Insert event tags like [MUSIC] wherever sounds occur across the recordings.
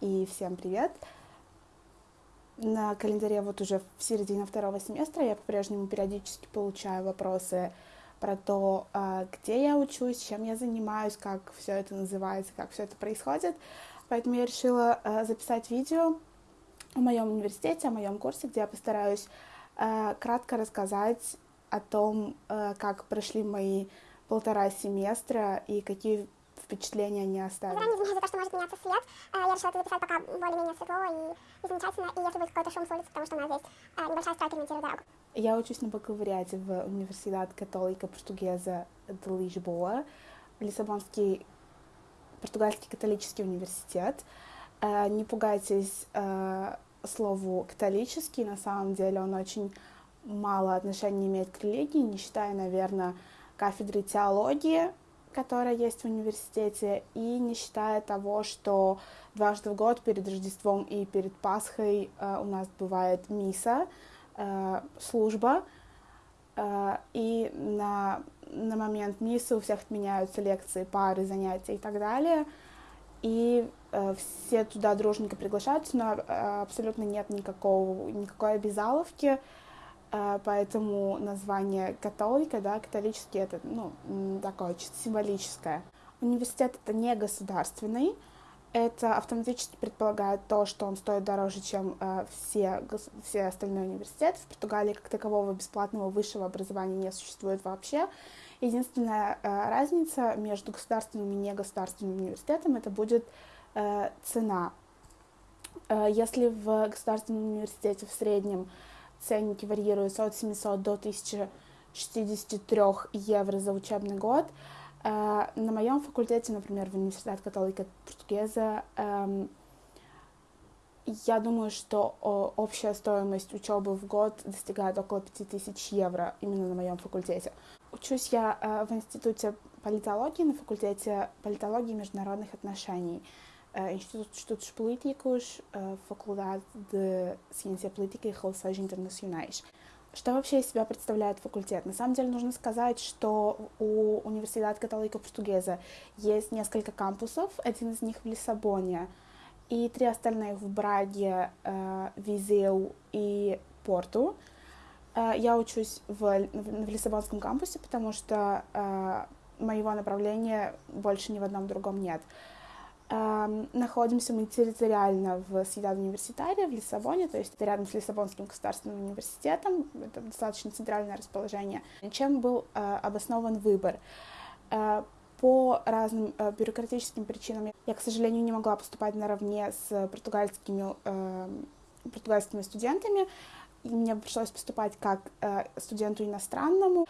и всем привет! На календаре вот уже в середине второго семестра я по-прежнему периодически получаю вопросы про то, а, где я учусь, чем я занимаюсь, как все это называется, как все это происходит. Поэтому я решила а, записать видео о моем университете, о моем курсе, где я постараюсь а, кратко рассказать о том, как прошли мои полтора семестра и какие впечатления не оставили. Заранее извиняюсь за то, что может меняться свет. Э, я решила это записать пока более-менее светло и, и замечательно. И если будет какой-то шум с улицы, потому что у нас здесь э, небольшая стройка дорогу. Я учусь на бакалавриате в Университет Католика Португеза де Лишбоа, Лиссабонский португальский католический университет. Э, не пугайтесь слову католический, на самом деле он очень мало отношения имеет к религии, не считая, наверное, кафедры теологии, которая есть в университете, и не считая того, что дважды в год перед Рождеством и перед Пасхой э, у нас бывает миса, э, служба, э, и на, на момент мисы у всех отменяются лекции, пары, занятия и так далее, и э, все туда дружненько приглашаются, но э, абсолютно нет никакого, никакой обязаловки, Э, поэтому название католика, да, католический, это, ну, такое чисто символическое. Университет это не государственный, это автоматически предполагает то, что он стоит дороже, чем э, все, все остальные университеты. В Португалии как такового бесплатного высшего образования не существует вообще. Единственная э, разница между государственным и негосударственным университетом это будет э, цена. Э, если в государственном университете в среднем ценники варьируются от 700 до 1063 евро за учебный год. Э, на моем факультете, например, в Университет Католика Португеза, эм, я думаю, что общая стоимость учебы в год достигает около 5000 евро именно на моем факультете. Учусь я э, в Институте политологии на факультете политологии и международных отношений. Instituto de Estudos Políticos, Faculdade de Ciência Política и Relações Internacionais. Что вообще из себя представляет факультет? На самом деле нужно сказать, что у Университета Католика Португеза есть несколько кампусов, один из них в Лиссабоне, и три остальных в Браге, Визеу и Порту. Я учусь в, в Лиссабонском кампусе, потому что моего направления больше ни в одном другом нет. Находимся мы территориально в Сьюдад Университаре, в Лиссабоне, то есть рядом с Лиссабонским государственным университетом, это достаточно центральное расположение. Чем был а, обоснован выбор? А, по разным а, бюрократическим причинам я, к сожалению, не могла поступать наравне с португальскими, португальскими студентами, и мне пришлось поступать как студенту иностранному.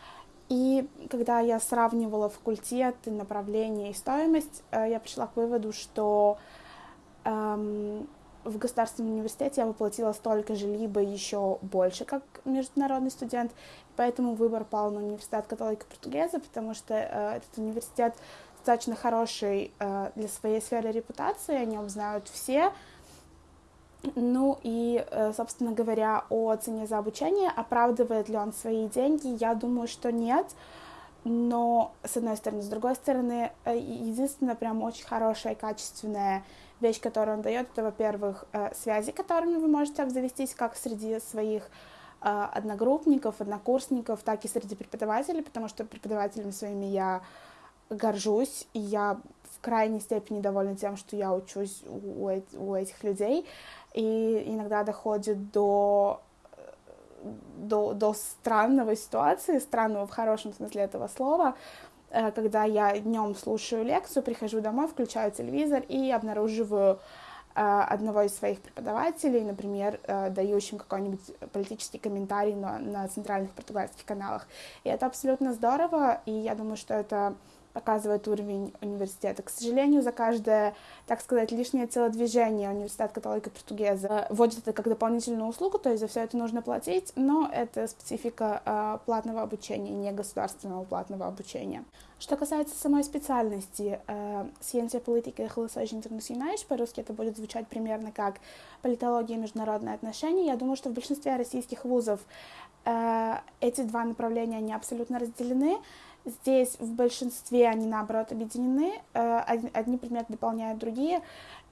И когда я сравнивала факультеты, направления и стоимость, э, я пришла к выводу, что эм, в государственном университете я воплотила столько же, либо еще больше, как международный студент. Поэтому выбор пал на университет католика португеза, потому что э, этот университет достаточно хороший э, для своей сферы репутации, о нем знают все, ну и, э, собственно говоря, о цене за обучение, оправдывает ли он свои деньги, я думаю, что нет. Но, с одной стороны, с другой стороны, э, единственная прям очень хорошая, качественная вещь, которую он дает, это, во-первых, э, связи, которыми вы можете обзавестись как среди своих одногруппников, однокурсников, так и среди преподавателей, потому что преподавателями своими я горжусь, и я в крайней степени довольна тем, что я учусь у, у этих людей и иногда доходит до до, до странного ситуации, странного в хорошем смысле этого слова, э, когда я днем слушаю лекцию, прихожу домой, включаю телевизор и обнаруживаю э, одного из своих преподавателей, например, э, дающим какой-нибудь политический комментарий на, на центральных португальских каналах. И это абсолютно здорово, и я думаю, что это показывает уровень университета. К сожалению, за каждое, так сказать, лишнее телодвижение университет католика португеза вводит это как дополнительную услугу, то есть за все это нужно платить, но это специфика э, платного обучения, не государственного платного обучения. Что касается самой специальности, э, Сciência Política и Relações Internacionais, по-русски это будет звучать примерно как политология и международные отношения, я думаю, что в большинстве российских вузов э, эти два направления, они абсолютно разделены, Здесь в большинстве они, наоборот, объединены. Э, одни предметы дополняют другие.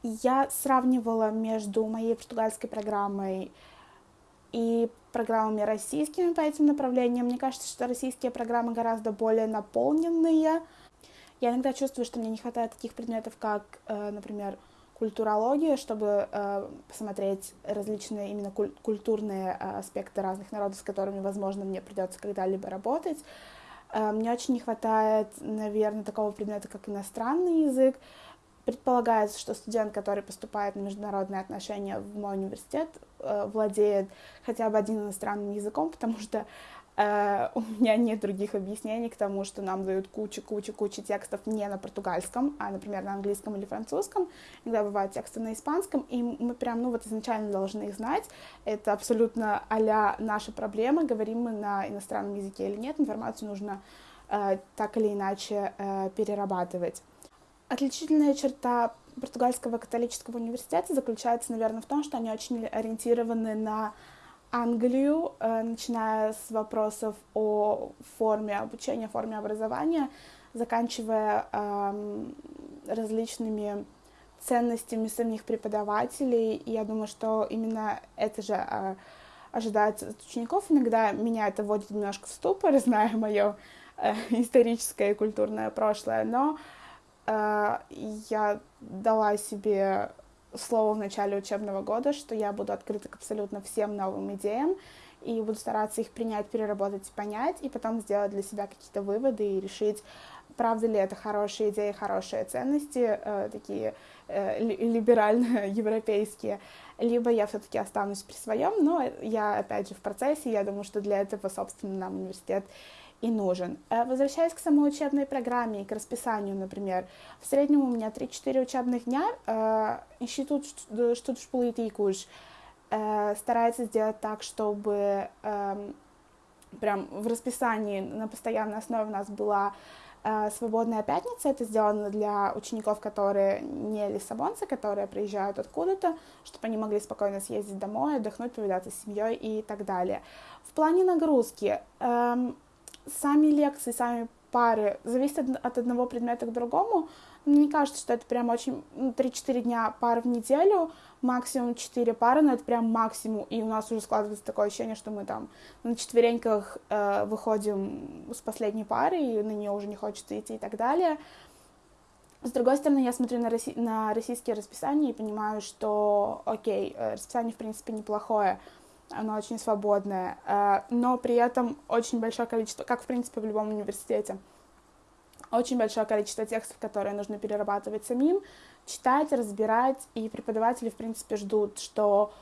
я сравнивала между моей португальской программой и программами российскими по этим направлениям. Мне кажется, что российские программы гораздо более наполненные. Я иногда чувствую, что мне не хватает таких предметов, как, э, например, культурология, чтобы э, посмотреть различные именно куль- культурные аспекты разных народов, с которыми, возможно, мне придется когда-либо работать. Э, мне очень не хватает, наверное, такого предмета, как иностранный язык. Предполагается, что студент, который поступает на международные отношения в мой университет, э, владеет хотя бы одним иностранным языком, потому что у меня нет других объяснений к тому, что нам дают кучу-кучу-кучу текстов не на португальском, а, например, на английском или французском. Иногда бывают тексты на испанском, и мы прям, ну вот изначально должны их знать. Это абсолютно а наша проблема, говорим мы на иностранном языке или нет, информацию нужно э, так или иначе э, перерабатывать. Отличительная черта португальского католического университета заключается, наверное, в том, что они очень ориентированы на Англию, э, начиная с вопросов о форме обучения, форме образования, заканчивая э, различными ценностями самих преподавателей. И я думаю, что именно это же э, ожидается от учеников. Иногда меня это вводит немножко в ступор, [LAUGHS] зная мое э, историческое и культурное прошлое, но я дала себе слово в начале учебного года, что я буду открыта к абсолютно всем новым идеям и буду стараться их принять, переработать, понять, и потом сделать для себя какие-то выводы и решить, правда ли это хорошие идеи, хорошие ценности, э, такие э, либерально-европейские, либо я все-таки останусь при своем, но я, опять же, в процессе, я думаю, что для этого, собственно, нам университет и нужен. Э, возвращаясь к самой учебной программе и к расписанию, например, в среднем у меня 3-4 учебных дня. Э, институт Политикуш э, старается сделать так, чтобы эм, прям в расписании на постоянной основе у нас была свободная пятница. Это сделано для учеников, которые не лиссабонцы, которые приезжают откуда-то, чтобы они могли спокойно съездить домой, отдохнуть, повидаться с семьей и так далее. В плане нагрузки эм, сами лекции, сами пары зависят от одного предмета к другому. Мне кажется, что это прям очень 3-4 ну, дня пары в неделю, максимум 4 пары, но это прям максимум. И у нас уже складывается такое ощущение, что мы там на четвереньках э, выходим с последней пары, и на нее уже не хочется идти и так далее. С другой стороны, я смотрю на, россий, на российские расписания и понимаю, что, окей, э, расписание, в принципе, неплохое, оно очень свободное, э, но при этом очень большое количество, как в принципе в любом университете, очень большое количество текстов, которые нужно перерабатывать самим, читать, разбирать, и преподаватели, в принципе, ждут, что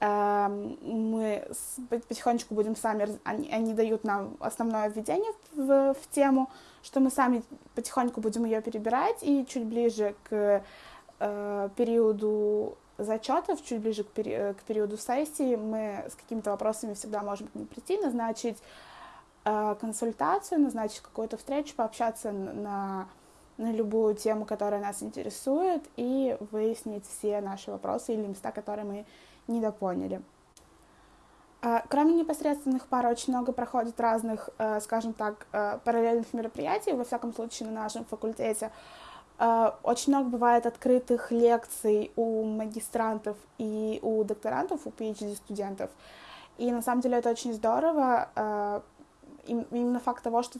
э, мы потихонечку будем сами, они, они дают нам основное введение в, в тему, что мы сами потихоньку будем ее перебирать, и чуть ближе к э, периоду зачетов, чуть ближе к, пери э, к периоду сессии, мы с какими-то вопросами всегда можем к ним прийти, назначить э, консультацию, назначить какую-то встречу, пообщаться на, на любую тему, которая нас интересует, и выяснить все наши вопросы или места, которые мы недопоняли. Э, кроме непосредственных пар, очень много проходит разных, э, скажем так, параллельных мероприятий, во всяком случае, на нашем факультете. Э, очень много бывает открытых лекций у магистрантов и у докторантов, у PhD-студентов. И на самом деле это очень здорово. Э, именно факт того, что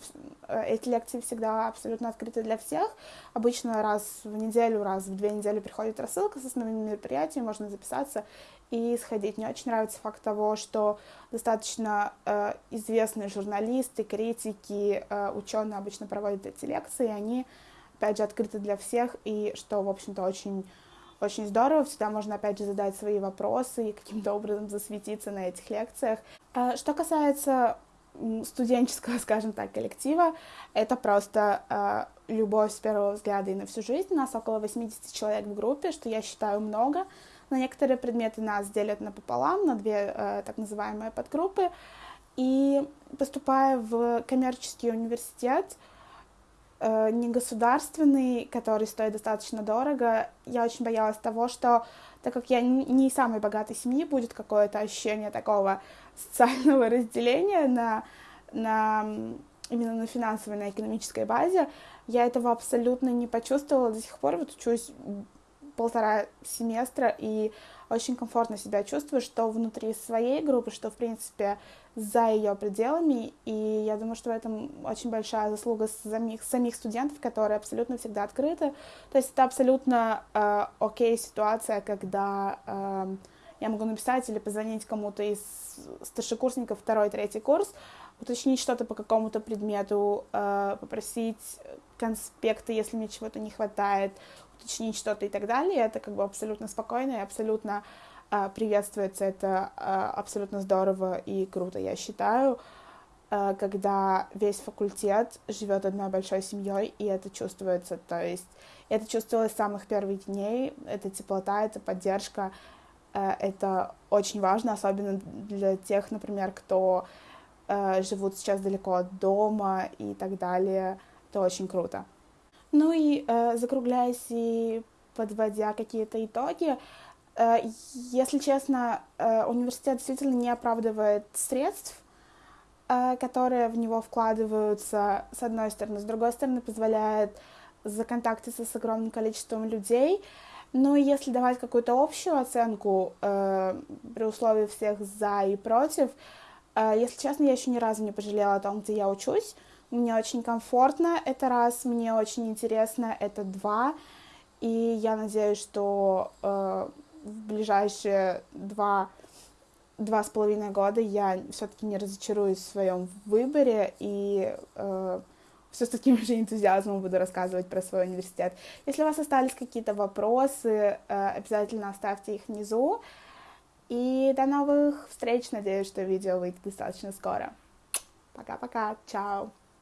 э, эти лекции всегда абсолютно открыты для всех. Обычно раз в неделю, раз в две недели приходит рассылка с основными мероприятиями, можно записаться и сходить. Мне очень нравится факт того, что достаточно э, известные журналисты, критики, э, ученые обычно проводят эти лекции, и они опять же, открыто для всех, и что, в общем-то, очень, очень здорово. Всегда можно, опять же, задать свои вопросы и каким-то образом засветиться на этих лекциях. А, что касается студенческого, [LAUGHS] скажем так, коллектива, это просто э, любовь с первого взгляда и на всю жизнь. У нас около 80 человек в группе, что я считаю много. На некоторые предметы нас делят напополам, на две э, так называемые подгруппы. И поступая в коммерческий университет, э, негосударственный, который стоит достаточно дорого, я очень боялась того, что так как я не из самой богатой семьи, будет какое-то ощущение такого социального [LAUGHS] разделения на, на именно на финансовой, на экономической базе. Я этого абсолютно не почувствовала до сих пор. Вот учусь полтора семестра и очень комфортно себя чувствую, что внутри своей группы, что, в принципе, за ее пределами, и я думаю, что в этом очень большая заслуга самих, самих студентов, которые абсолютно всегда открыты. То есть это абсолютно э, окей ситуация, когда э, я могу написать или позвонить кому-то из старшекурсников второй, третий курс, уточнить что-то по какому-то предмету, э, попросить конспекты, если мне чего-то не хватает, уточнить что-то и так далее. Это как бы абсолютно спокойно и абсолютно э, приветствуется. Это э, абсолютно здорово и круто, я считаю, когда весь факультет живет одной большой семьей, и это чувствуется. То есть это чувствовалось с самых первых дней. Это теплота, это поддержка. Это очень важно, особенно для тех, например, кто э, живут сейчас далеко от дома и так далее. Это очень круто. Ну и э, закругляясь и подводя какие-то итоги, э, если честно, э, университет действительно не оправдывает средств, э, которые в него вкладываются, с одной стороны, с другой стороны, позволяет законтактиться с огромным количеством людей. Ну и если давать какую-то общую оценку э, при условии всех за и против, если честно, я еще ни разу не пожалела о том, где я учусь. Мне очень комфортно, это раз, мне очень интересно, это два. И я надеюсь, что э, в ближайшие два, два с половиной года я все-таки не разочаруюсь в своем выборе и э, все с таким же энтузиазмом буду рассказывать про свой университет. Если у вас остались какие-то вопросы, э, обязательно оставьте их внизу. И до новых встреч. Надеюсь, что видео выйдет достаточно скоро. Пока-пока. Чао.